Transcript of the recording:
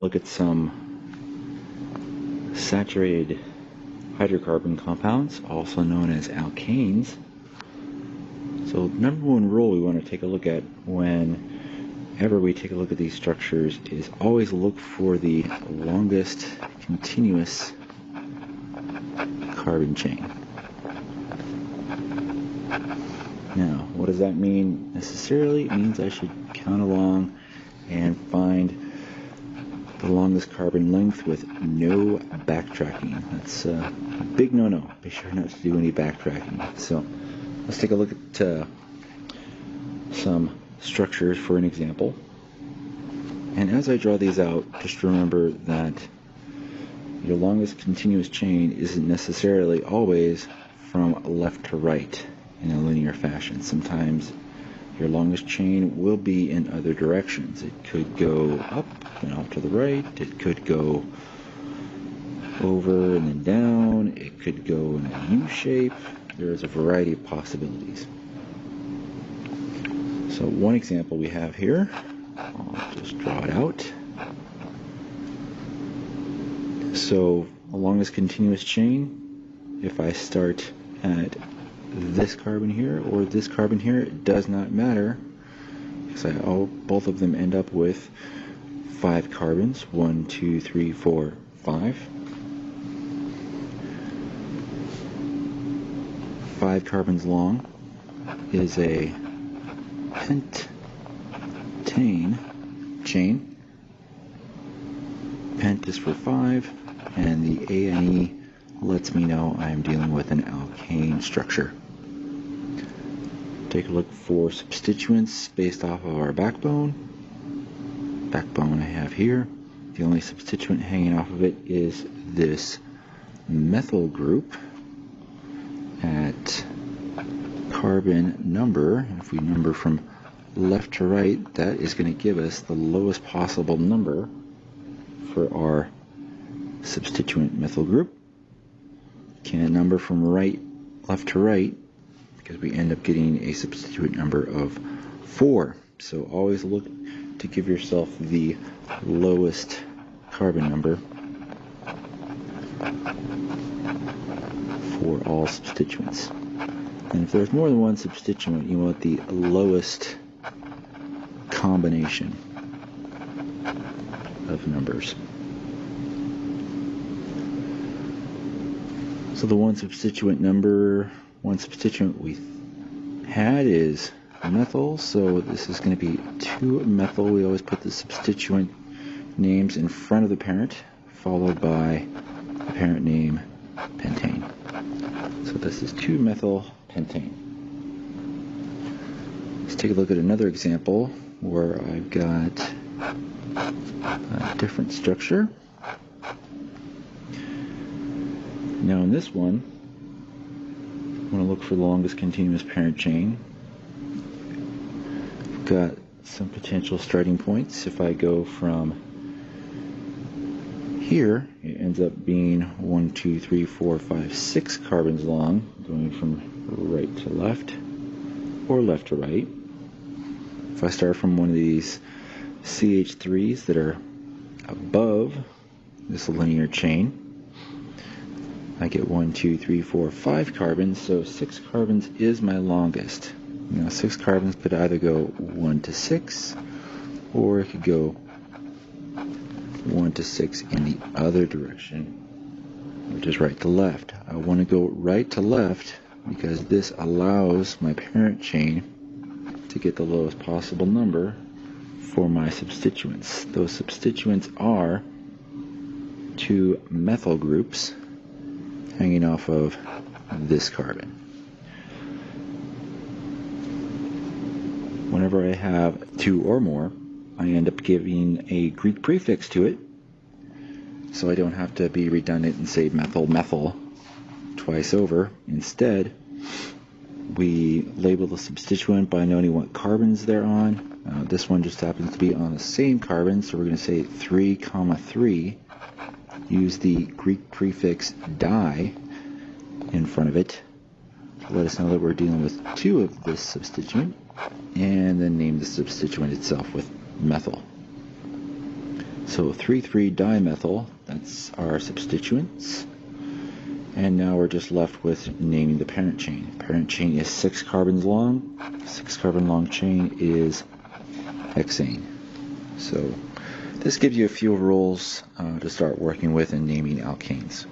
look at some saturated hydrocarbon compounds, also known as alkanes. So number one rule we want to take a look at whenever we take a look at these structures is always look for the longest continuous carbon chain. Now, what does that mean necessarily? It means I should count along and find longest carbon length with no backtracking. That's a big no-no. Be sure not to do any backtracking. So let's take a look at uh, some structures for an example. And as I draw these out, just remember that your longest continuous chain isn't necessarily always from left to right in a linear fashion. Sometimes your longest chain will be in other directions. It could go up and off to the right. It could go over and then down. It could go in a U shape. There's a variety of possibilities. So one example we have here, I'll just draw it out. So along this continuous chain, if I start at this carbon here or this carbon here, it does not matter because I, all, both of them end up with five carbons. One, two, three, four, five. Five carbons long is a pentane chain. Pent is for five, and the A and E lets me know I'm dealing with an alkane structure. Take a look for substituents based off of our backbone. Backbone I have here. The only substituent hanging off of it is this methyl group at carbon number. If we number from left to right, that is going to give us the lowest possible number for our substituent methyl group can number from right left to right because we end up getting a substituent number of 4. So always look to give yourself the lowest carbon number for all substituents. And if there's more than one substituent, you want the lowest combination of numbers. So the one substituent number, one substituent we had is methyl. So this is going to be 2-methyl. We always put the substituent names in front of the parent, followed by the parent name pentane. So this is 2-methyl pentane. Let's take a look at another example where I've got a different structure. Now in this one, I'm going to look for the longest continuous parent chain. I've got some potential starting points. If I go from here, it ends up being one, two, three, four, five, six carbons long, going from right to left or left to right. If I start from one of these CH3s that are above this linear chain, I get one, two, three, four, five carbons, so six carbons is my longest. Now six carbons could either go one to six, or it could go one to six in the other direction, which is right to left. I want to go right to left because this allows my parent chain to get the lowest possible number for my substituents. Those substituents are two methyl groups hanging off of this carbon. Whenever I have two or more, I end up giving a Greek prefix to it, so I don't have to be redundant and say methyl methyl twice over. Instead, we label the substituent by noting what carbons they're on. Uh, this one just happens to be on the same carbon, so we're going to say 3 comma 3 use the Greek prefix di in front of it to let us know that we're dealing with two of this substituent, and then name the substituent itself with methyl. So 3,3-dimethyl, that's our substituents. And now we're just left with naming the parent chain. Parent chain is six carbons long. Six carbon long chain is hexane. So this gives you a few rules uh, to start working with in naming alkanes.